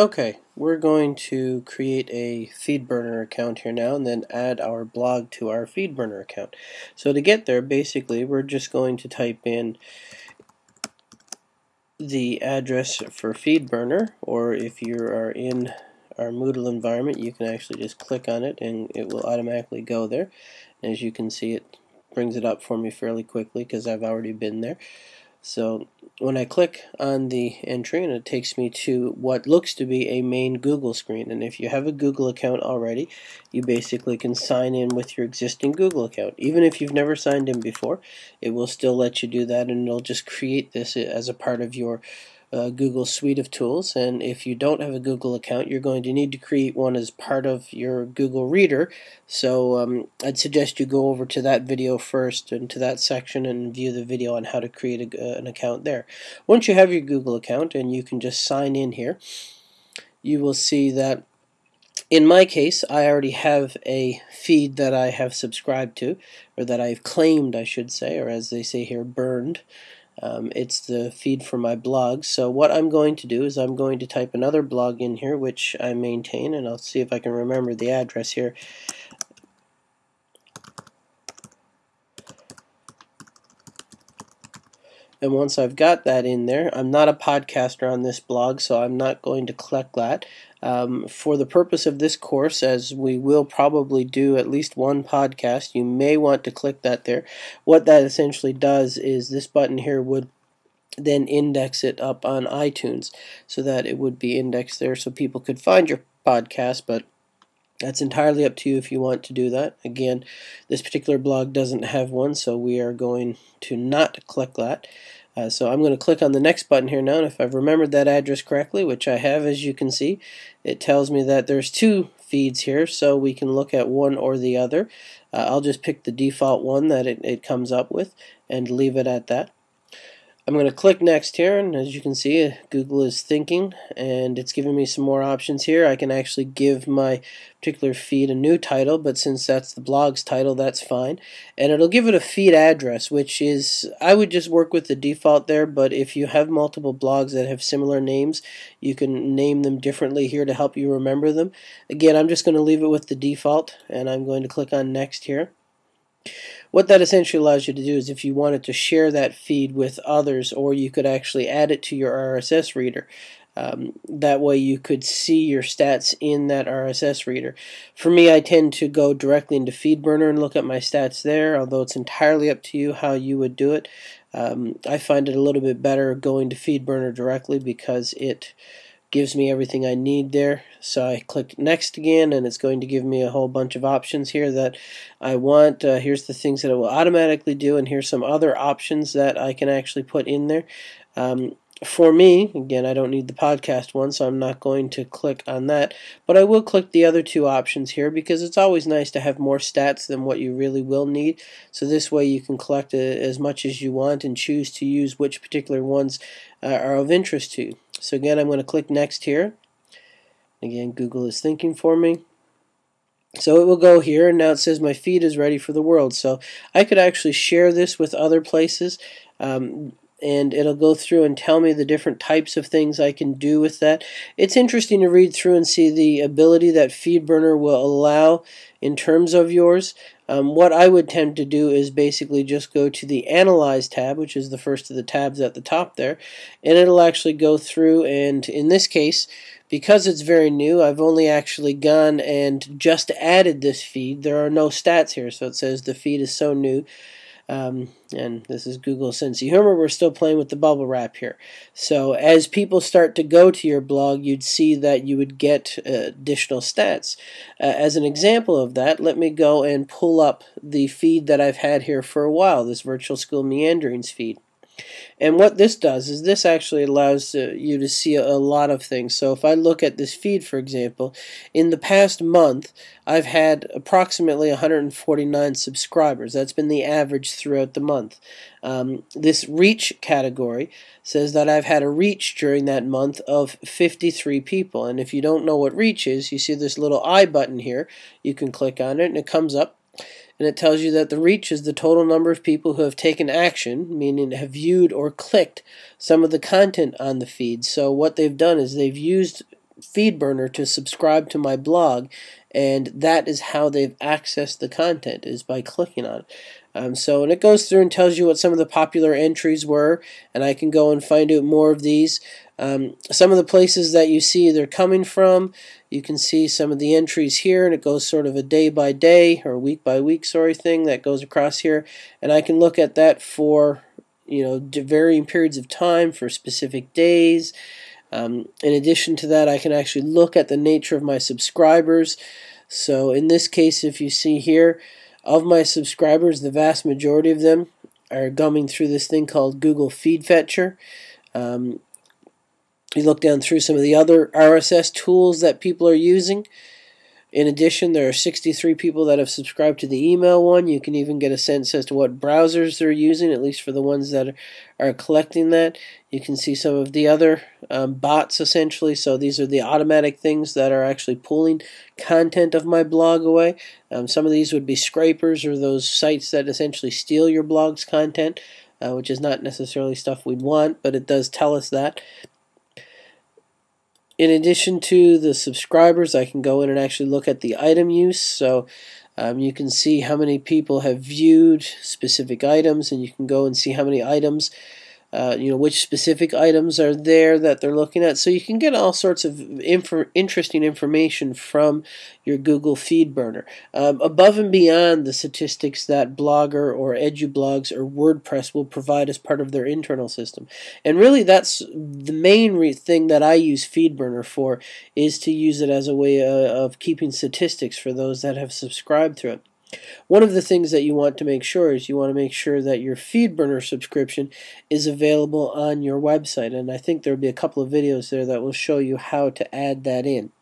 Okay, we're going to create a FeedBurner account here now and then add our blog to our FeedBurner account. So to get there, basically, we're just going to type in the address for FeedBurner, or if you are in our Moodle environment, you can actually just click on it and it will automatically go there. As you can see, it brings it up for me fairly quickly because I've already been there. So when I click on the entry and it takes me to what looks to be a main Google screen. And if you have a Google account already you basically can sign in with your existing Google account. Even if you've never signed in before it will still let you do that and it'll just create this as a part of your uh, Google suite of tools and if you don't have a Google account you're going to need to create one as part of your Google Reader so um, I'd suggest you go over to that video first and to that section and view the video on how to create a, uh, an account there. Once you have your Google account and you can just sign in here you will see that in my case, I already have a feed that I have subscribed to, or that I've claimed, I should say, or as they say here, burned. Um, it's the feed for my blog. So what I'm going to do is I'm going to type another blog in here, which I maintain, and I'll see if I can remember the address here. And once I've got that in there, I'm not a podcaster on this blog, so I'm not going to collect that. Um, for the purpose of this course, as we will probably do at least one podcast, you may want to click that there. What that essentially does is this button here would then index it up on iTunes so that it would be indexed there so people could find your podcast, but that's entirely up to you if you want to do that. Again, this particular blog doesn't have one, so we are going to not click that. Uh, so I'm going to click on the next button here now, and if I've remembered that address correctly, which I have as you can see, it tells me that there's two feeds here, so we can look at one or the other. Uh, I'll just pick the default one that it, it comes up with and leave it at that. I'm going to click next here and as you can see Google is thinking and it's giving me some more options here. I can actually give my particular feed a new title but since that's the blog's title that's fine and it'll give it a feed address which is I would just work with the default there but if you have multiple blogs that have similar names you can name them differently here to help you remember them. Again I'm just going to leave it with the default and I'm going to click on next here. What that essentially allows you to do is if you wanted to share that feed with others or you could actually add it to your RSS reader. Um, that way you could see your stats in that RSS reader. For me, I tend to go directly into FeedBurner and look at my stats there, although it's entirely up to you how you would do it. Um, I find it a little bit better going to FeedBurner directly because it gives me everything I need there. So I click next again and it's going to give me a whole bunch of options here that I want. Uh, here's the things that it will automatically do and here's some other options that I can actually put in there. Um, for me, again, I don't need the podcast one, so I'm not going to click on that. But I will click the other two options here because it's always nice to have more stats than what you really will need. So this way you can collect uh, as much as you want and choose to use which particular ones uh, are of interest to you. So again, I'm going to click next here. Again, Google is thinking for me. So it will go here, and now it says my feed is ready for the world. So I could actually share this with other places, um, and it'll go through and tell me the different types of things I can do with that. It's interesting to read through and see the ability that FeedBurner will allow in terms of yours. Um, what I would tend to do is basically just go to the Analyze tab, which is the first of the tabs at the top there, and it'll actually go through and in this case, because it's very new, I've only actually gone and just added this feed. There are no stats here, so it says the feed is so new um, and this is Google Sense Humor. We're still playing with the bubble wrap here. So as people start to go to your blog, you'd see that you would get uh, additional stats. Uh, as an example of that, let me go and pull up the feed that I've had here for a while, this Virtual School Meanderings feed. And what this does is this actually allows uh, you to see a, lot of things. So if I look at this feed, for example, in the past month, I've had approximately 149 subscribers. That's been the average throughout the month. Um, this reach category says that I've had a reach during that month of 53 people. And if you don't know what reach is, you see this little I button here. You can click on it and it comes up and it tells you that the reach is the total number of people who have taken action, meaning have viewed or clicked some of the content on the feed. So what they've done is they've used FeedBurner to subscribe to my blog, and that is how they've accessed the content is by clicking on it. Um, so, and it goes through and tells you what some of the popular entries were, and I can go and find out more of these. Um, some of the places that you see they're coming from, you can see some of the entries here, and it goes sort of a day by day or week by week, sorry, thing that goes across here, and I can look at that for you know varying periods of time for specific days. Um, in addition to that, I can actually look at the nature of my subscribers. So in this case, if you see here, of my subscribers, the vast majority of them are coming through this thing called Google Feed Fetcher. Um, you look down through some of the other RSS tools that people are using. In addition, there are 63 people that have subscribed to the email one. You can even get a sense as to what browsers they're using, at least for the ones that are collecting that. You can see some of the other um, bots essentially. So these are the automatic things that are actually pulling content of my blog away. Um, some of these would be scrapers or those sites that essentially steal your blog's content, uh, which is not necessarily stuff we'd want, but it does tell us that. In addition to the subscribers, I can go in and actually look at the item use. So um, you can see how many people have viewed specific items, and you can go and see how many items uh, you know which specific items are there that they're looking at. So you can get all sorts of inf- interesting information from your google feed burner. Um, above and beyond the statistics that blogger or edublogs or wordpress will provide as part of their internal system. And really that's the main thing that i use feedburner for is to use it as a way uh, of keeping statistics for those that have subscribed to it one of the things that you want to make sure is you want to make sure that your FeedBurner subscription is available on your website. And I think there will be a couple of videos there that will show you how to add that in.